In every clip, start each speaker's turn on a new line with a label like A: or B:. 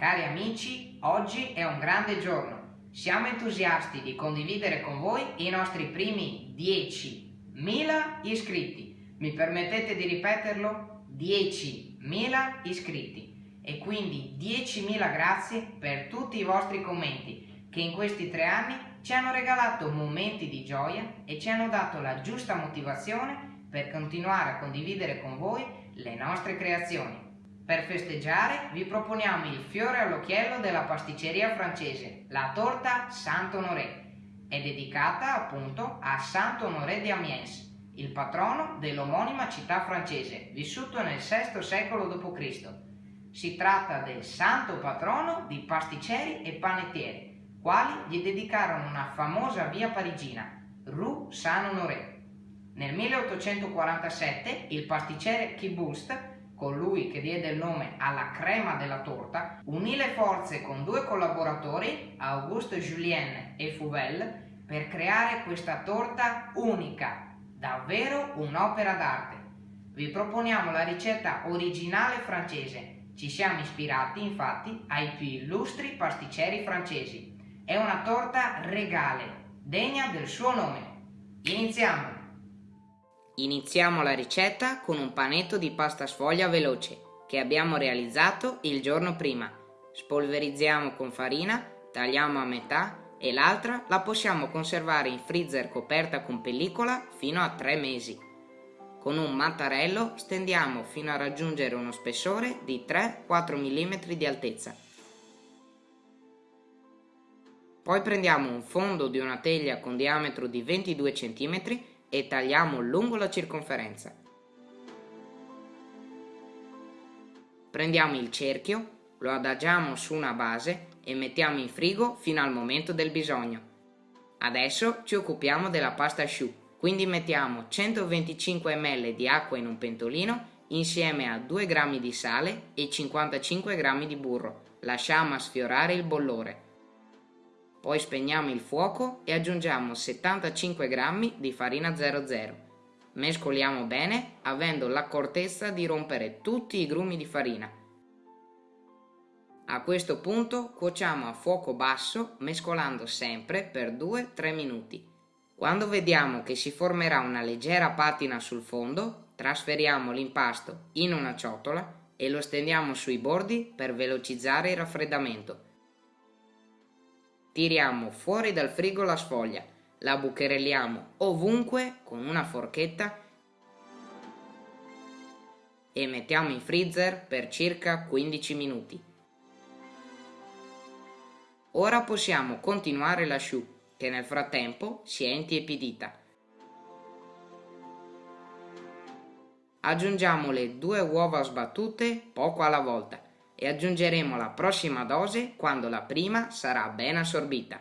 A: Cari amici, oggi è un grande giorno. Siamo entusiasti di condividere con voi i nostri primi 10.000 iscritti. Mi permettete di ripeterlo? 10.000 iscritti. E quindi 10.000 grazie per tutti i vostri commenti che in questi tre anni ci hanno regalato momenti di gioia e ci hanno dato la giusta motivazione per continuare a condividere con voi le nostre creazioni. Per festeggiare vi proponiamo il fiore all'occhiello della pasticceria francese, la torta Saint-Honoré. È dedicata appunto a Saint-Honoré di Amiens, il patrono dell'omonima città francese, vissuto nel VI secolo d.C. Si tratta del santo patrono di pasticceri e panettieri, quali gli dedicarono una famosa via parigina, Rue Saint-Honoré. Nel 1847 il pasticcere Kibust colui che diede il nome alla crema della torta, unì le forze con due collaboratori, Auguste Julien e Fouvel, per creare questa torta unica, davvero un'opera d'arte. Vi proponiamo la ricetta originale francese. Ci siamo ispirati infatti ai più illustri pasticceri francesi. È una torta regale, degna del suo nome. Iniziamo!
B: Iniziamo la ricetta con un panetto di pasta sfoglia veloce che abbiamo realizzato il giorno prima. Spolverizziamo con farina, tagliamo a metà e l'altra la possiamo conservare in freezer coperta con pellicola fino a 3 mesi. Con un mattarello stendiamo fino a raggiungere uno spessore di 3-4 mm di altezza. Poi prendiamo un fondo di una teglia con diametro di 22 cm e tagliamo lungo la circonferenza. Prendiamo il cerchio, lo adagiamo su una base e mettiamo in frigo fino al momento del bisogno. Adesso ci occupiamo della pasta asciù, quindi mettiamo 125 ml di acqua in un pentolino insieme a 2 g di sale e 55 g di burro. Lasciamo sfiorare il bollore. Poi spegniamo il fuoco e aggiungiamo 75 g di farina 00. Mescoliamo bene avendo l'accortezza di rompere tutti i grumi di farina. A questo punto cuociamo a fuoco basso mescolando sempre per 2-3 minuti. Quando vediamo che si formerà una leggera patina sul fondo, trasferiamo l'impasto in una ciotola e lo stendiamo sui bordi per velocizzare il raffreddamento. Tiriamo fuori dal frigo la sfoglia, la bucherelliamo ovunque con una forchetta e mettiamo in freezer per circa 15 minuti. Ora possiamo continuare l'asciù che nel frattempo si è intiepidita. Aggiungiamo le due uova sbattute poco alla volta e aggiungeremo la prossima dose quando la prima sarà ben assorbita.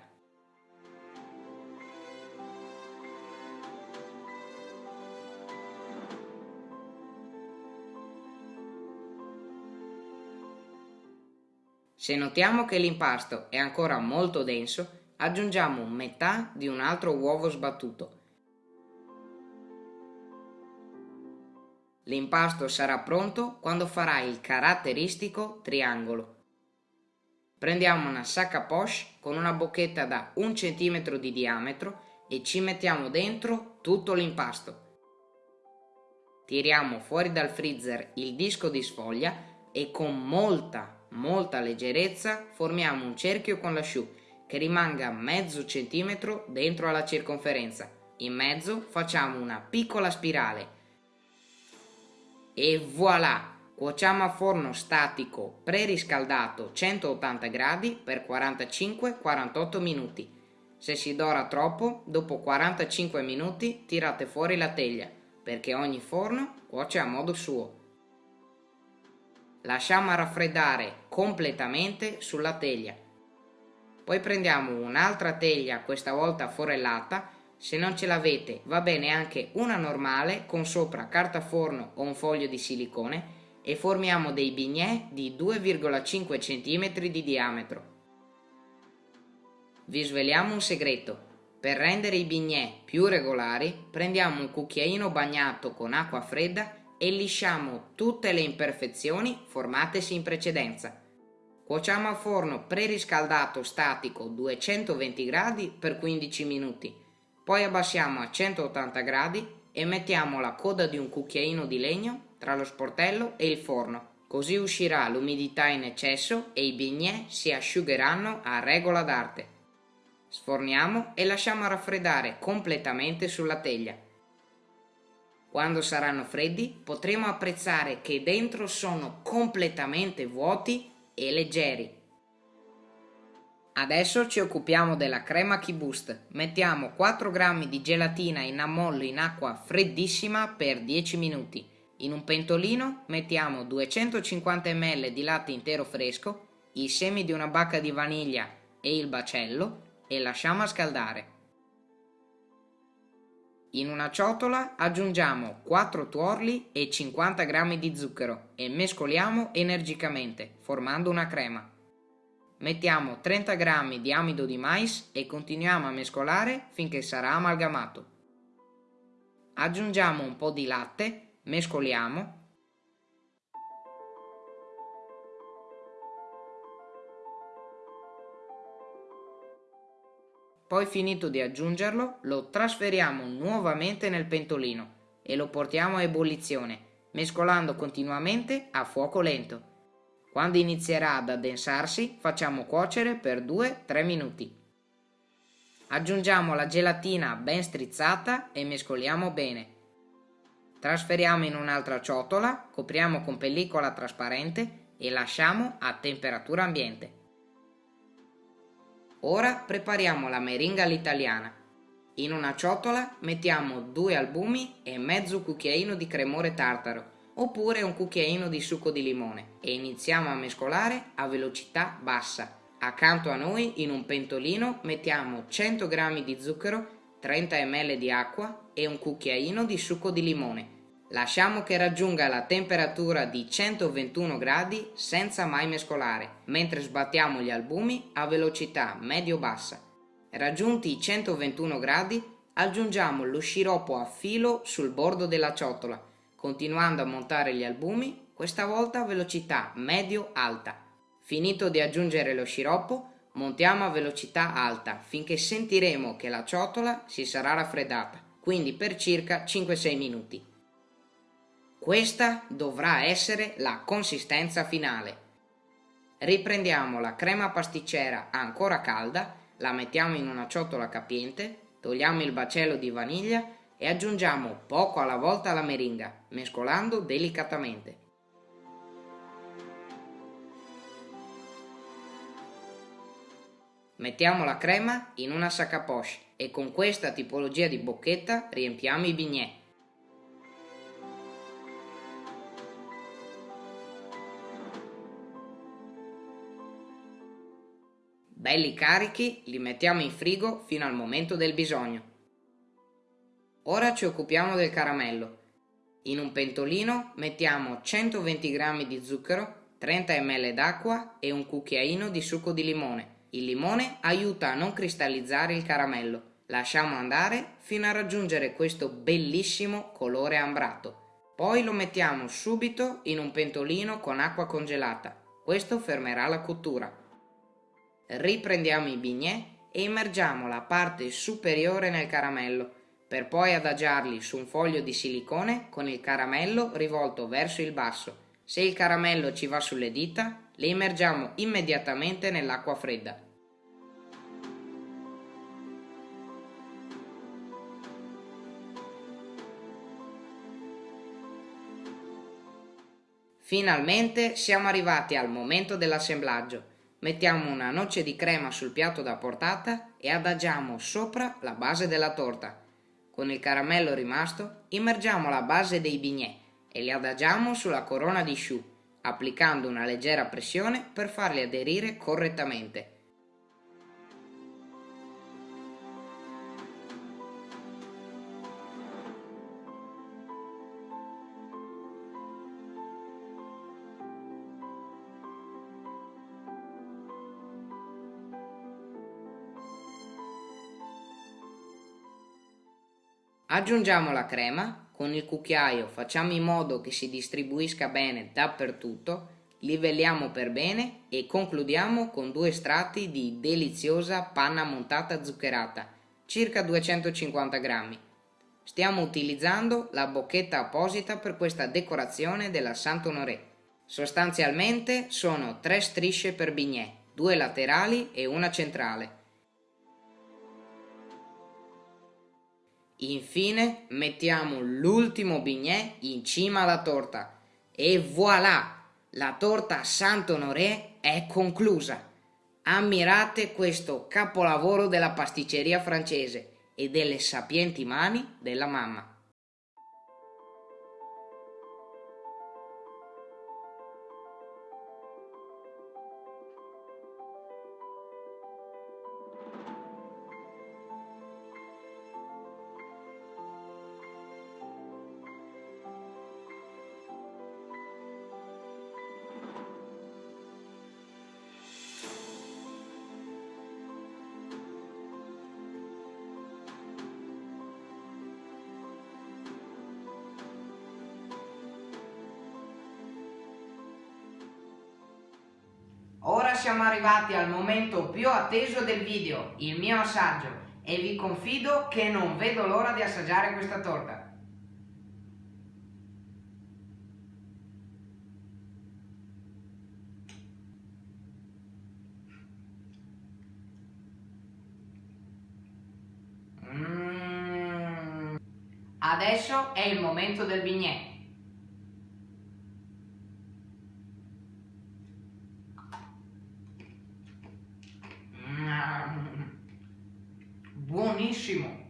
B: Se notiamo che l'impasto è ancora molto denso, aggiungiamo metà di un altro uovo sbattuto L'impasto sarà pronto quando farà il caratteristico triangolo. Prendiamo una sacca poche con una bocchetta da un centimetro di diametro e ci mettiamo dentro tutto l'impasto. Tiriamo fuori dal freezer il disco di sfoglia e con molta, molta leggerezza formiamo un cerchio con l'asciù che rimanga mezzo centimetro dentro alla circonferenza. In mezzo facciamo una piccola spirale e voilà! Cuociamo a forno statico preriscaldato 180 gradi per 45-48 minuti. Se si dora troppo, dopo 45 minuti tirate fuori la teglia, perché ogni forno cuoce a modo suo. Lasciamo raffreddare completamente sulla teglia. Poi prendiamo un'altra teglia, questa volta forellata, se non ce l'avete va bene anche una normale con sopra carta forno o un foglio di silicone e formiamo dei bignè di 2,5 cm di diametro. Vi sveliamo un segreto. Per rendere i bignè più regolari prendiamo un cucchiaino bagnato con acqua fredda e lisciamo tutte le imperfezioni formatesi in precedenza. Cuociamo a forno preriscaldato statico 220 gradi per 15 minuti. Poi abbassiamo a 180 gradi e mettiamo la coda di un cucchiaino di legno tra lo sportello e il forno. Così uscirà l'umidità in eccesso e i bignè si asciugheranno a regola d'arte. Sforniamo e lasciamo raffreddare completamente sulla teglia. Quando saranno freddi potremo apprezzare che dentro sono completamente vuoti e leggeri. Adesso ci occupiamo della crema Key Boost. Mettiamo 4 g di gelatina in ammollo in acqua freddissima per 10 minuti. In un pentolino mettiamo 250 ml di latte intero fresco, i semi di una bacca di vaniglia e il bacello e lasciamo scaldare. In una ciotola aggiungiamo 4 tuorli e 50 g di zucchero e mescoliamo energicamente, formando una crema. Mettiamo 30 g di amido di mais e continuiamo a mescolare finché sarà amalgamato. Aggiungiamo un po' di latte, mescoliamo Poi finito di aggiungerlo, lo trasferiamo nuovamente nel pentolino e lo portiamo a ebollizione, mescolando continuamente a fuoco lento. Quando inizierà ad addensarsi, facciamo cuocere per 2-3 minuti. Aggiungiamo la gelatina ben strizzata e mescoliamo bene. Trasferiamo in un'altra ciotola, copriamo con pellicola trasparente e lasciamo a temperatura ambiente. Ora prepariamo la meringa all'italiana. In una ciotola mettiamo due albumi e mezzo cucchiaino di cremore tartaro oppure un cucchiaino di succo di limone e iniziamo a mescolare a velocità bassa. Accanto a noi in un pentolino mettiamo 100 g di zucchero, 30 ml di acqua e un cucchiaino di succo di limone Lasciamo che raggiunga la temperatura di 121 gradi senza mai mescolare, mentre sbattiamo gli albumi a velocità medio-bassa. Raggiunti i 121 gradi, aggiungiamo lo sciroppo a filo sul bordo della ciotola, continuando a montare gli albumi, questa volta a velocità medio-alta. Finito di aggiungere lo sciroppo, montiamo a velocità alta finché sentiremo che la ciotola si sarà raffreddata, quindi per circa 5-6 minuti. Questa dovrà essere la consistenza finale. Riprendiamo la crema pasticcera ancora calda, la mettiamo in una ciotola capiente, togliamo il bacello di vaniglia e aggiungiamo poco alla volta la meringa, mescolando delicatamente. Mettiamo la crema in una sac à poche e con questa tipologia di bocchetta riempiamo i bignè. Belli carichi li mettiamo in frigo fino al momento del bisogno. Ora ci occupiamo del caramello. In un pentolino mettiamo 120 g di zucchero, 30 ml d'acqua e un cucchiaino di succo di limone. Il limone aiuta a non cristallizzare il caramello. Lasciamo andare fino a raggiungere questo bellissimo colore ambrato. Poi lo mettiamo subito in un pentolino con acqua congelata. Questo fermerà la cottura riprendiamo i bignè e immergiamo la parte superiore nel caramello, per poi adagiarli su un foglio di silicone con il caramello rivolto verso il basso. Se il caramello ci va sulle dita, le immergiamo immediatamente nell'acqua fredda. Finalmente siamo arrivati al momento dell'assemblaggio. Mettiamo una noce di crema sul piatto da portata e adagiamo sopra la base della torta. Con il caramello rimasto immergiamo la base dei bignè e li adagiamo sulla corona di choux, applicando una leggera pressione per farli aderire correttamente. Aggiungiamo la crema, con il cucchiaio facciamo in modo che si distribuisca bene dappertutto, livelliamo per bene e concludiamo con due strati di deliziosa panna montata zuccherata, circa 250 grammi. Stiamo utilizzando la bocchetta apposita per questa decorazione della Saint-Honoré. Sostanzialmente sono tre strisce per bignè, due laterali e una centrale. Infine mettiamo l'ultimo bignè in cima alla torta e voilà! La torta Saint-Honoré è conclusa. Ammirate questo capolavoro della pasticceria francese e delle sapienti mani della mamma.
A: Siamo arrivati al momento più atteso del video, il mio assaggio, e vi confido che non vedo l'ora di assaggiare questa torta. Mm. Adesso è il momento del bignè. Buonissimo.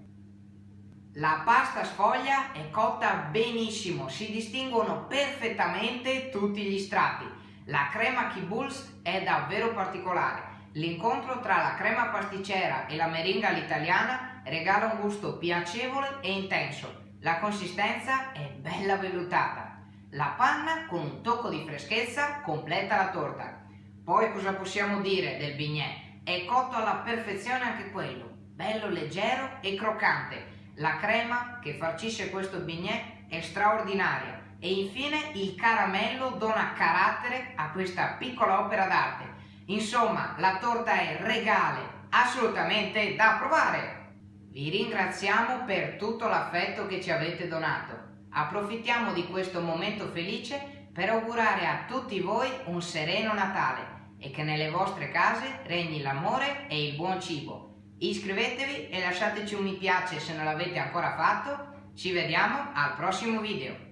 A: La pasta sfoglia è cotta benissimo, si distinguono perfettamente tutti gli strati. La crema Kibbles è davvero particolare. L'incontro tra la crema pasticcera e la meringa all'italiana regala un gusto piacevole e intenso. La consistenza è bella vellutata. La panna con un tocco di freschezza completa la torta. Poi cosa possiamo dire del bignè? È cotto alla perfezione anche quello bello leggero e croccante. La crema che farcisce questo bignè è straordinaria e infine il caramello dona carattere a questa piccola opera d'arte. Insomma, la torta è regale, assolutamente da provare! Vi ringraziamo per tutto l'affetto che ci avete donato. Approfittiamo di questo momento felice per augurare a tutti voi un sereno Natale e che nelle vostre case regni l'amore e il buon cibo. Iscrivetevi e lasciateci un mi piace se non l'avete ancora fatto. Ci vediamo al prossimo video.